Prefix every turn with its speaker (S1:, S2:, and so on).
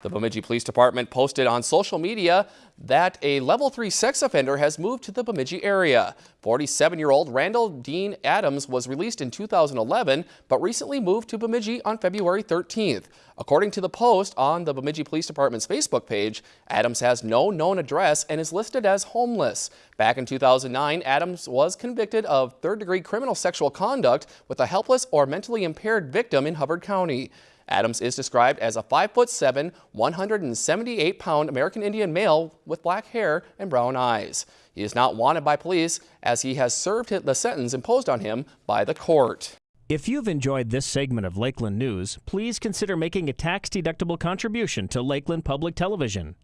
S1: The Bemidji Police Department posted on social media that a level 3 sex offender has moved to the Bemidji area. 47-year-old Randall Dean Adams was released in 2011 but recently moved to Bemidji on February 13th. According to the post on the Bemidji Police Department's Facebook page, Adams has no known address and is listed as homeless. Back in 2009, Adams was convicted of third-degree criminal sexual conduct with a helpless or mentally impaired victim in Hubbard County. Adams is described as a 5'7", 178-pound American Indian male with black hair and brown eyes. He is not wanted by police as he has served the sentence imposed on him by the court.
S2: If you've enjoyed this segment of Lakeland News, please consider making a tax-deductible contribution to Lakeland Public Television.